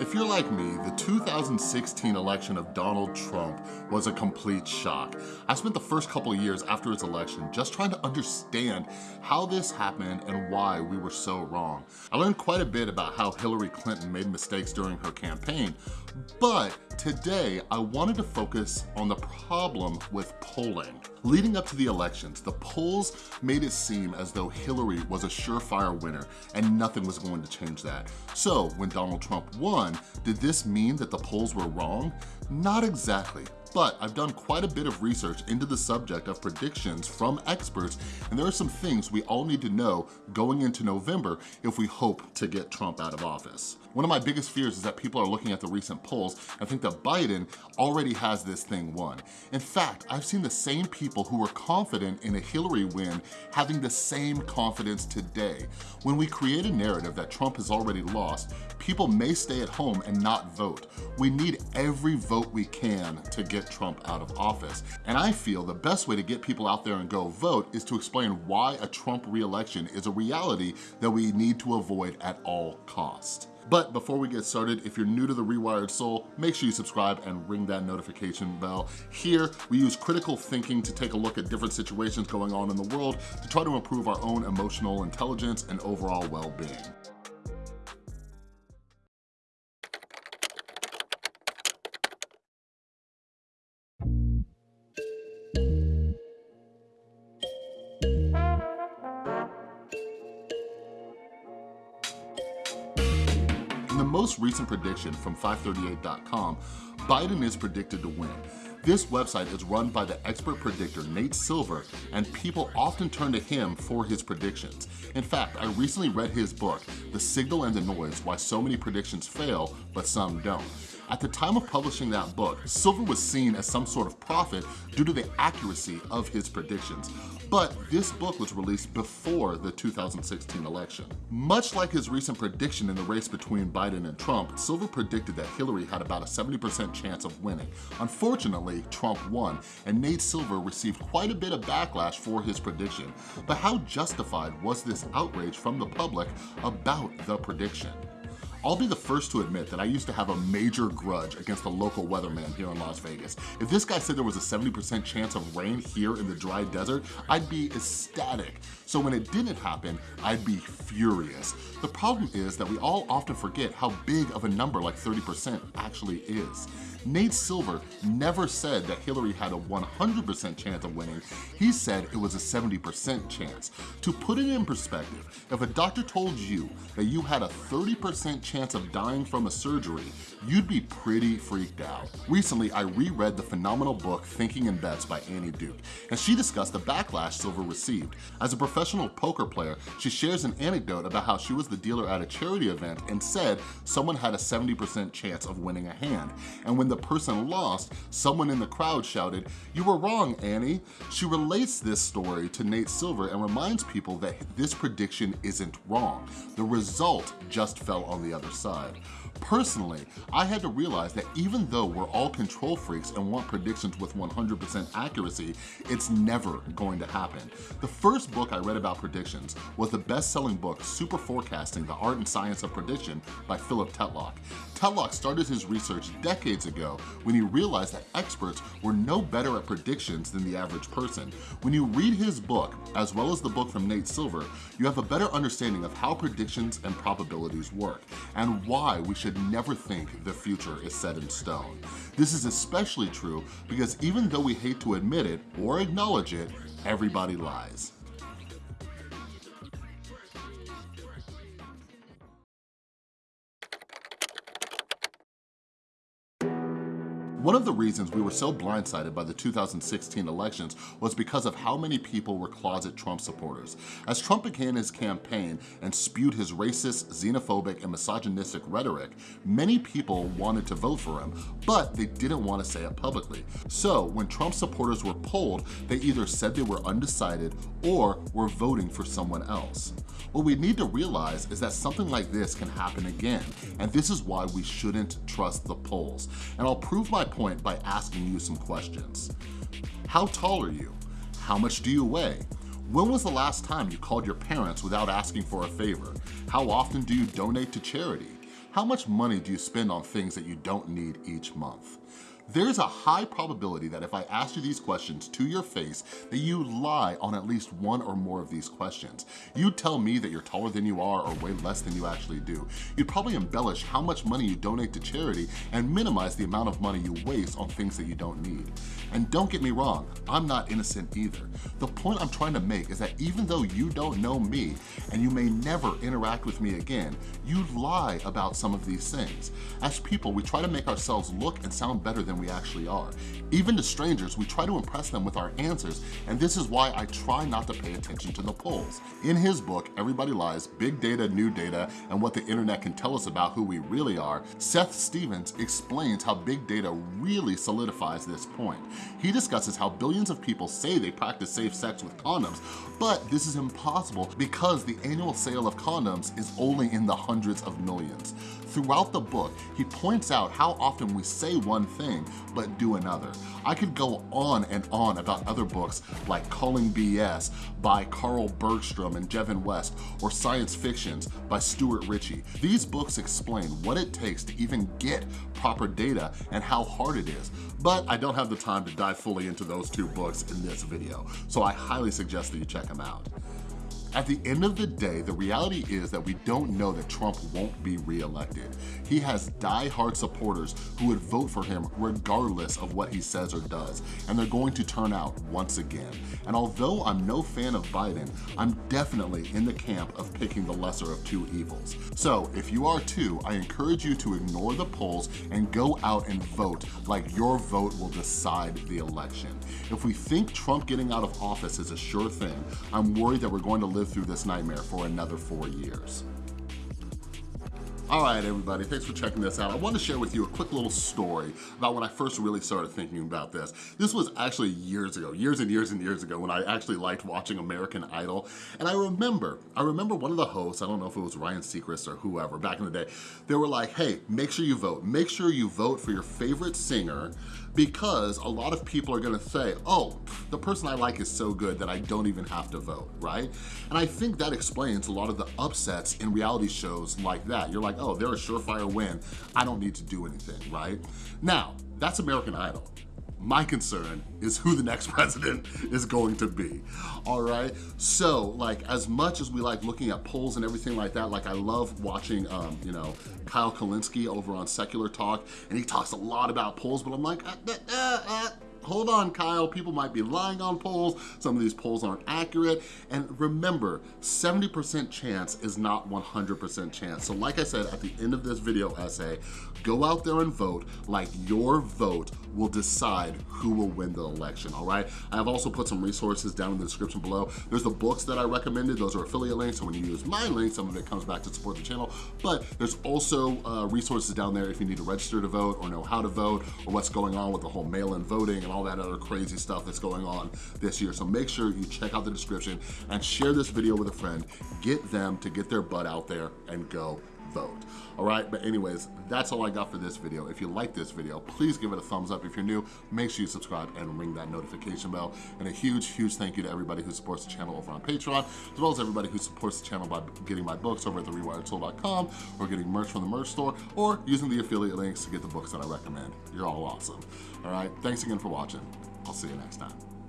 If you're like me, the 2016 election of Donald Trump was a complete shock. I spent the first couple of years after his election just trying to understand how this happened and why we were so wrong. I learned quite a bit about how Hillary Clinton made mistakes during her campaign, but today I wanted to focus on the problem with polling. Leading up to the elections, the polls made it seem as though Hillary was a surefire winner and nothing was going to change that. So when Donald Trump won, did this mean that the polls were wrong? Not exactly but I've done quite a bit of research into the subject of predictions from experts, and there are some things we all need to know going into November if we hope to get Trump out of office. One of my biggest fears is that people are looking at the recent polls and think that Biden already has this thing won. In fact, I've seen the same people who were confident in a Hillary win having the same confidence today. When we create a narrative that Trump has already lost, people may stay at home and not vote. We need every vote we can to get Trump out of office. And I feel the best way to get people out there and go vote is to explain why a Trump reelection is a reality that we need to avoid at all costs. But before we get started, if you're new to The Rewired Soul, make sure you subscribe and ring that notification bell. Here, we use critical thinking to take a look at different situations going on in the world to try to improve our own emotional intelligence and overall well-being. Most recent prediction from 538.com, Biden is predicted to win. This website is run by the expert predictor Nate Silver, and people often turn to him for his predictions. In fact, I recently read his book, The Signal and the Noise, Why So Many Predictions Fail, But Some Don't. At the time of publishing that book, Silver was seen as some sort of prophet due to the accuracy of his predictions. But this book was released before the 2016 election. Much like his recent prediction in the race between Biden and Trump, Silver predicted that Hillary had about a 70% chance of winning. Unfortunately, Trump won, and Nate Silver received quite a bit of backlash for his prediction. But how justified was this outrage from the public about the prediction? I'll be the first to admit that I used to have a major grudge against the local weatherman here in Las Vegas. If this guy said there was a 70% chance of rain here in the dry desert, I'd be ecstatic. So when it didn't happen, I'd be furious. The problem is that we all often forget how big of a number like 30% actually is. Nate Silver never said that Hillary had a 100% chance of winning. He said it was a 70% chance. To put it in perspective, if a doctor told you that you had a 30% chance of dying from a surgery, you'd be pretty freaked out. Recently, I reread the phenomenal book Thinking in Bets by Annie Duke, and she discussed the backlash Silver received. As a professional poker player, she shares an anecdote about how she was the dealer at a charity event and said someone had a 70% chance of winning a hand. And when the person lost, someone in the crowd shouted, you were wrong, Annie. She relates this story to Nate Silver and reminds people that this prediction isn't wrong. The result just fell on the other side. Personally, I had to realize that even though we're all control freaks and want predictions with 100% accuracy, it's never going to happen. The first book I read about predictions was the best-selling book Super Forecasting, The Art and Science of Prediction by Philip Tetlock. Tetlock started his research decades ago when he realized that experts were no better at predictions than the average person. When you read his book, as well as the book from Nate Silver, you have a better understanding of how predictions and probabilities work and why we should never think the future is set in stone. This is especially true because even though we hate to admit it or acknowledge it, everybody lies. One of the reasons we were so blindsided by the 2016 elections was because of how many people were closet Trump supporters. As Trump began his campaign and spewed his racist, xenophobic, and misogynistic rhetoric, many people wanted to vote for him, but they didn't want to say it publicly. So when Trump supporters were polled, they either said they were undecided or were voting for someone else. What we need to realize is that something like this can happen again, and this is why we shouldn't trust the polls. And I'll prove my point by asking you some questions. How tall are you? How much do you weigh? When was the last time you called your parents without asking for a favor? How often do you donate to charity? how much money do you spend on things that you don't need each month? There's a high probability that if I asked you these questions to your face, that you lie on at least one or more of these questions. You'd tell me that you're taller than you are or way less than you actually do. You'd probably embellish how much money you donate to charity and minimize the amount of money you waste on things that you don't need. And don't get me wrong, I'm not innocent either. The point I'm trying to make is that even though you don't know me and you may never interact with me again, you lie about some of these things. As people, we try to make ourselves look and sound better than we actually are. Even to strangers, we try to impress them with our answers, and this is why I try not to pay attention to the polls. In his book, Everybody Lies, Big Data, New Data, and What the Internet Can Tell Us About Who We Really Are, Seth Stevens explains how big data really solidifies this point. He discusses how billions of people say they practice safe sex with condoms, but this is impossible because the annual sale of condoms is only in the hundreds of millions. Throughout the book, he points out how often we say one thing, but do another. I could go on and on about other books like Calling BS by Carl Bergstrom and Jevin West, or Science Fictions by Stuart Ritchie. These books explain what it takes to even get proper data and how hard it is. But I don't have the time to dive fully into those two books in this video, so I highly suggest that you check them out. At the end of the day, the reality is that we don't know that Trump won't be reelected. He has die-hard supporters who would vote for him regardless of what he says or does, and they're going to turn out once again. And although I'm no fan of Biden, I'm definitely in the camp of picking the lesser of two evils. So if you are too, I encourage you to ignore the polls and go out and vote like your vote will decide the election. If we think Trump getting out of office is a sure thing, I'm worried that we're going to live live through this nightmare for another four years. All right, everybody, thanks for checking this out. I want to share with you a quick little story about when I first really started thinking about this. This was actually years ago, years and years and years ago when I actually liked watching American Idol. And I remember, I remember one of the hosts, I don't know if it was Ryan Seacrest or whoever back in the day, they were like, hey, make sure you vote. Make sure you vote for your favorite singer because a lot of people are gonna say, oh, the person I like is so good that I don't even have to vote, right? And I think that explains a lot of the upsets in reality shows like that. You're like, oh, they're a surefire win. I don't need to do anything, right? Now, that's American Idol. My concern is who the next president is going to be, all right? So, like, as much as we like looking at polls and everything like that, like I love watching, um, you know, Kyle Kulinski over on Secular Talk, and he talks a lot about polls, but I'm like, uh, uh, uh hold on, Kyle, people might be lying on polls. Some of these polls aren't accurate. And remember, 70% chance is not 100% chance. So like I said, at the end of this video essay, go out there and vote like your vote will decide who will win the election, all right? I have also put some resources down in the description below. There's the books that I recommended. Those are affiliate links. So when you use my link, some of it comes back to support the channel. But there's also uh, resources down there if you need to register to vote or know how to vote or what's going on with the whole mail-in voting and all that other crazy stuff that's going on this year. So make sure you check out the description and share this video with a friend. Get them to get their butt out there and go vote. All right, but anyways, that's all I got for this video. If you like this video, please give it a thumbs up. If you're new, make sure you subscribe and ring that notification bell. And a huge, huge thank you to everybody who supports the channel over on Patreon, as well as everybody who supports the channel by getting my books over at therewiredsoul.com or getting merch from the merch store or using the affiliate links to get the books that I recommend. You're all awesome. All right, thanks again for watching. I'll see you next time.